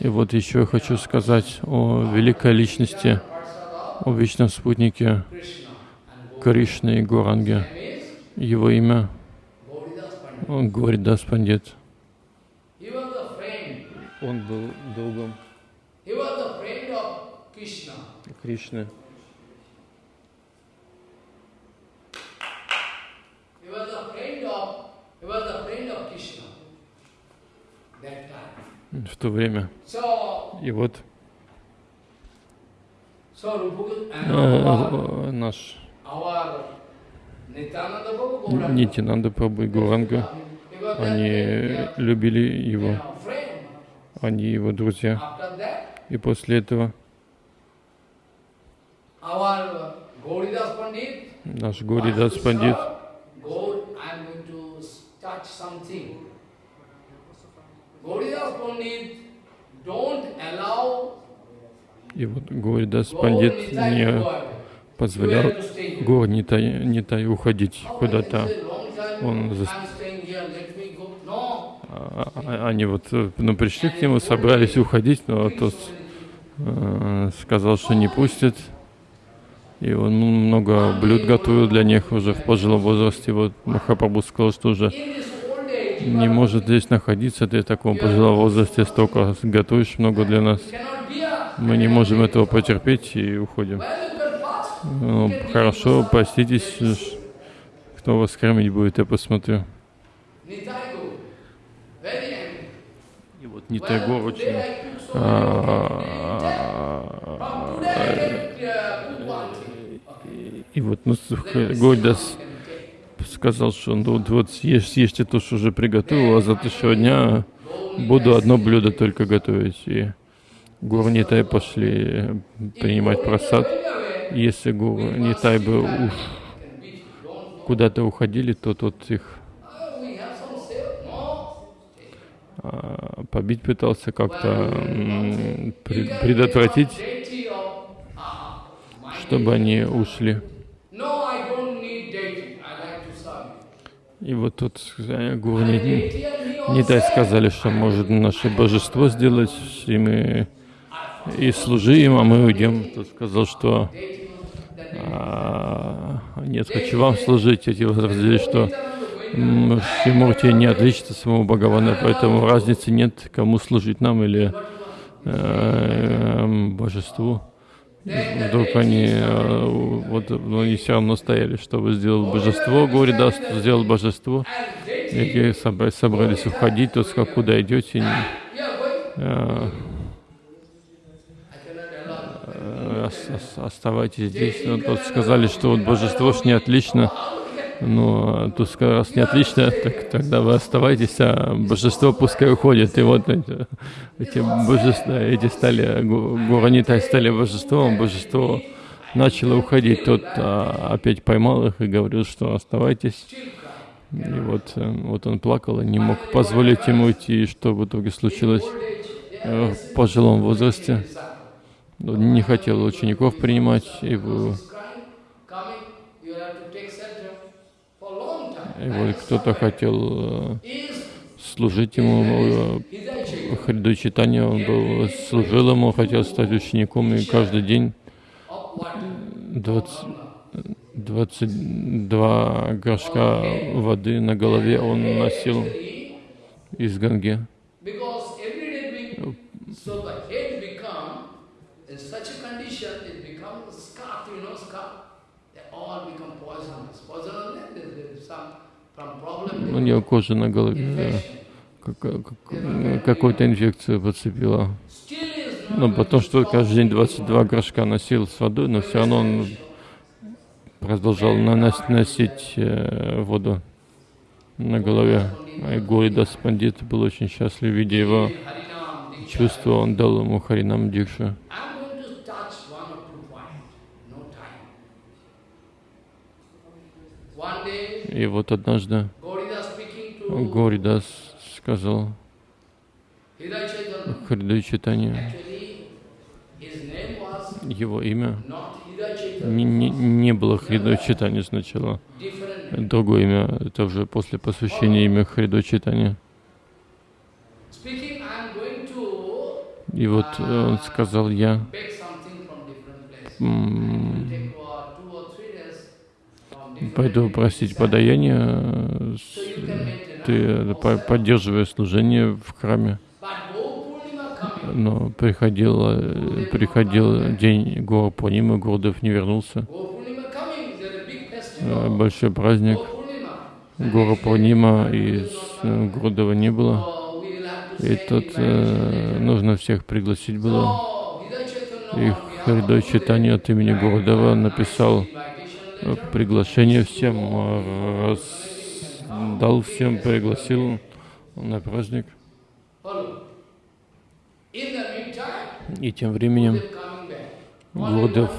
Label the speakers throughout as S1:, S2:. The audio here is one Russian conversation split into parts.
S1: И вот еще я хочу сказать о великой личности, о вечном спутнике Кришны и Гуранге. Его имя Горидас Пандит. Он был другом. Кришны. В то время. И вот э, э, наш Нитинанда Прабhu и Гуранга, они любили его, они его друзья. И после этого наш Горидас Пандит И вот Горидас Пандит не позволял. Гор Нитай, Нитай уходить куда-то. Он
S2: go. No.
S1: А- а- Они вот э, ну, пришли к нему, собрались уходить, но тот э, сказал, что не пустит. И он много блюд готовил для них уже в пожилом возрасте. Вот Махапрабху сказал, что уже не может здесь находиться, ты в таком пожилом возрасте столько готовишь много для нас. Мы не можем этого потерпеть и уходим. Ну, хорошо, поститесь, кто вас кормить будет, я посмотрю. И вот Нитайгор очень а,
S2: one thing.
S1: И вот ну, Гойдас сказал, что ну, вот, съешь, съешьте то, что уже приготовил, а завтрашнего дня буду одно блюдо только готовить. И Гурнитай пошли принимать просад. Если Гурнитай бы уж куда-то уходили, то тот их а, побить пытался как-то предотвратить, чтобы они ушли. И вот тут дай
S2: also.
S1: сказали, что может наше божество сделать, и мы и служи им, а мы уйдем. Тот сказал, что а, нет, хочу вам служить. Эти возразили, что м, Шримурти не отличится от самого Бхагавана, поэтому разницы нет, кому служить нам или э, божеству. Вдруг они, э, вот, но они все равно стояли, чтобы сделал божество, горе даст, сделал божество. И собра- собрались уходить, тот сказал, куда идете, э, э, ос- ос- оставайтесь здесь. Но тут сказали, что вот божество ж не отлично. Ну, а тут сказали, раз не отлично, так тогда вы оставайтесь, а божество пускай уходит. И вот эти, эти божества, эти стали, гу- Гуранитай стали божеством, божество начало уходить. Тот а, опять поймал их и говорил, что оставайтесь. И вот, э, вот он плакал и не мог позволить ему уйти. И что в итоге случилось э, в пожилом возрасте? Он не хотел учеников принимать, и, и вот кто-то хотел э, служить ему, э, Хриду Читания, он был, служил ему, хотел стать учеником, и каждый день
S2: of what?
S1: 20, 22 горшка воды на голове он носил из Ганги.
S2: So the head become, in such a condition, it becomes scarf, you know, scarf.
S1: У него кожа на голове э, как- как- какую-то инфекцию подцепила.
S2: Not
S1: Ну, потому что каждый день 22 горшка носил с водой, но все равно он продолжал нанос- носить э, воду на голове. И Гуридас Пандит был очень счастлив, видя его чувство, он дал ему Харинам Дикшу. И вот однажды Гуридас сказал
S2: name was
S1: его имя не, не, не было Хриду Читания сначала. Другое имя, это уже после посвящения имя Хриду Читания. И вот э, он сказал, я
S2: uh,
S1: пойду просить подаяние, ты э, по- поддерживая служение в храме. Но приходил, э, приходил день Гора Пурнимы, Гурдев не вернулся. Э. Большой праздник. Гора Пурнима и Гурдева не было. И тут э, нужно всех пригласить было. И Харидой Читания от имени Гурдева написал приглашение всем, э, дал всем, пригласил на праздник. И тем временем
S2: due.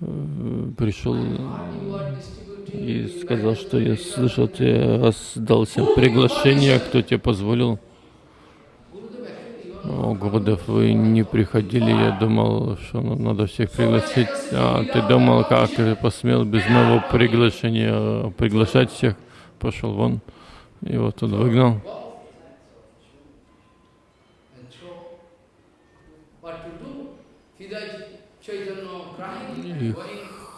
S1: э, пришел и сказал, что я слышал, ты раздал всем приглашение, кто тебе позволил. О, Гурдев, вы не приходили, я думал, что надо всех пригласить. А ты думал, как ты посмел без моего приглашения приглашать всех? Пошел вон. Вот он выгнал. И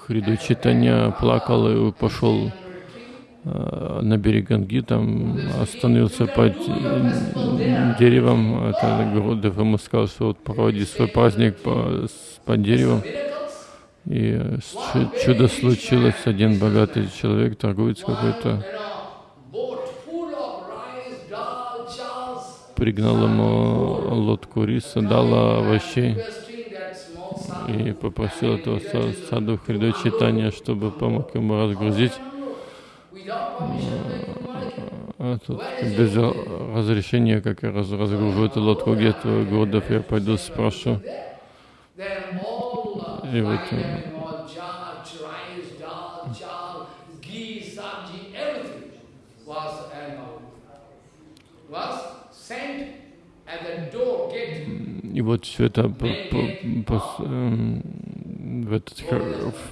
S1: Хриду Читания плакал и пошел э, на берег Ганги, там остановился под деревом. Это Гурдев ему сказал, что вот проводи свой праздник по- под деревом. И чудо случилось. Один богатый человек, торговец какой-то, пригнал ему лодку риса, дал овощей и попросил этого са- саду Хриду Читания, чтобы помог ему разгрузить. А тут без ра- разрешения, как я раз, разгружу эту лодку, где твой Гурдев, я пойду спрошу. И вот, И вот все это по- по- пос- эм, в этот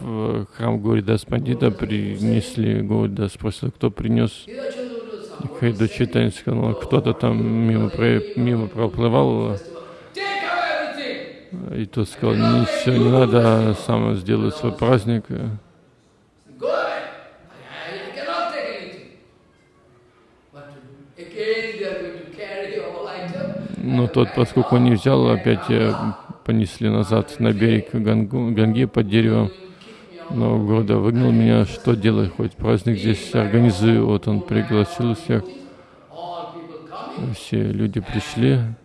S1: в храм Гуридас Пандита принесли, Гуридас спросил, кто принес. Хайду Читань сказал, кто-то там мимо, про- мимо проплывал, и тот сказал, ничего не надо, сам сделаю свой праздник.
S2: Again they are going to carry all item.
S1: Но тот, поскольку он не взял, опять э, понесли назад на берег Гангу, Ганги под деревом.
S2: Keep me on.
S1: Но Города выгнал меня, что делать, хоть праздник здесь организую. Вот он пригласил всех, все люди пришли.
S2: After.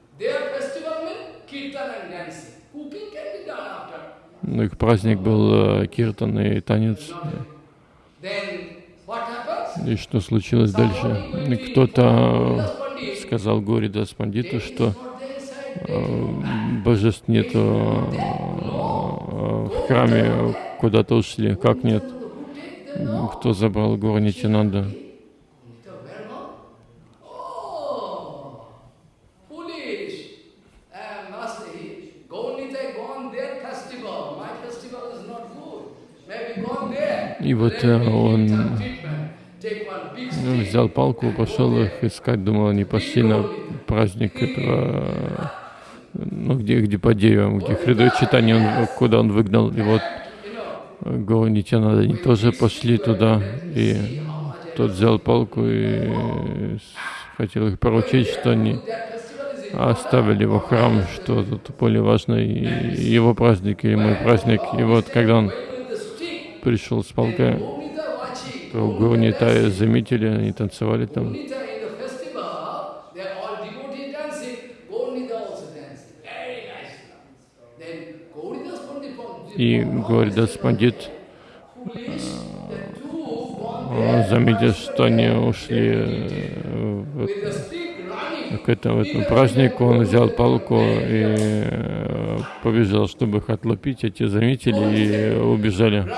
S1: Ну, их праздник был э, киртан и танец. И что случилось дальше? Кто-то сказал Гори Дас Пандиту, что э, божеств нету э, в храме, куда-то ушли. Как нет? Кто забрал гору?
S2: Oh. Uh, there.
S1: И вот э, он
S2: big
S1: ну, взял палку, пошел их искать, думал, они пошли на праздник этого, ну, где, где по деревам, где Хридой Читание, он, куда он выгнал. И вот Нитянанда, они тоже пошли туда, и тот взял палку и хотел их поручить, что они оставили его храм, что тут более важно и его праздник или мой праздник. И вот когда он пришел с палкой,
S2: Gaunita watching.
S1: то Гуру заметили, они танцевали там. И Гуридас Пандит он заметил, что они ушли э, в- к этому, этому празднику, он взял палку и э, побежал, чтобы их отлупить. Эти заметили и убежали.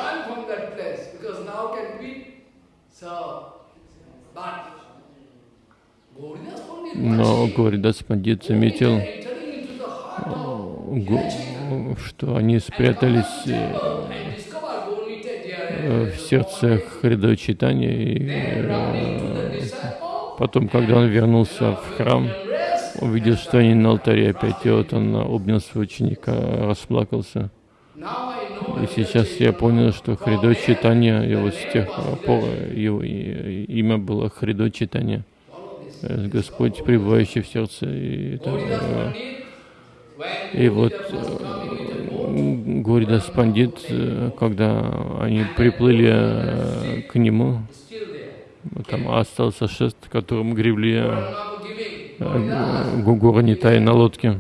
S1: Но Гуридас Пандит заметил, гу- что они спрятались э, э, в сердце Хридой Читания. И э, потом, когда он вернулся в храм, увидел, что они на алтаре опять, и вот он обнял своего ученика, расплакался. И сейчас я понял, что Хридо Читания, его с тех пор, его имя было Хридо Читания. Э, Господь, пребывающий в сердце. И, это, э, и вот э, Горидас Пандит, когда они приплыли к нему, там остался шест, которым гребли Гугура Нитай на лодке.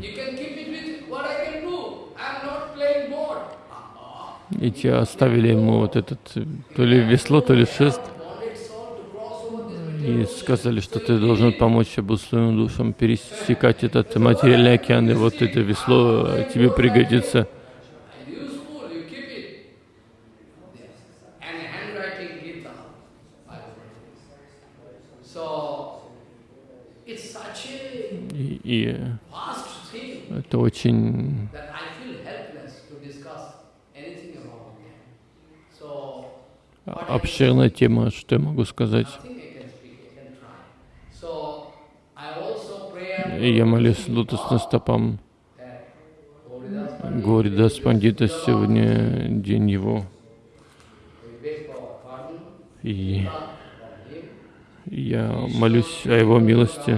S1: И те оставили ему вот этот, то ли весло, то ли шест, и сказали, что ты должен помочь обусловленным душам пересекать этот материальный океан, и вот это весло тебе пригодится. И, и это очень обширная тема, что я могу сказать. я молюсь лотосным стопам Горидас Пандита, сегодня день его. И я молюсь о его милости.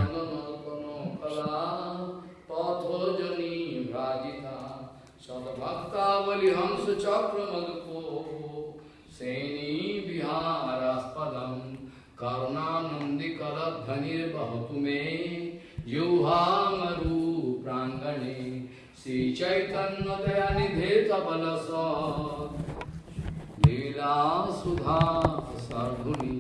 S2: श्री चैतन्य दया निधे तबल लीला सुधा सर्धुनी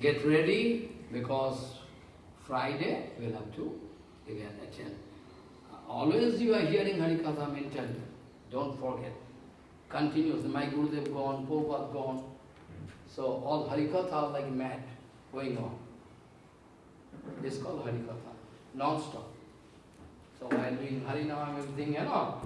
S2: Get ready because Friday we'll have to again attend. Always you are hearing Harikatha mentally. Don't forget. Continuously. My Gurudev gone, Prabhupada gone. So all Harikatha are like mad going on. This is called Harikatha. Non-stop. So while doing Harinam, everything, you know,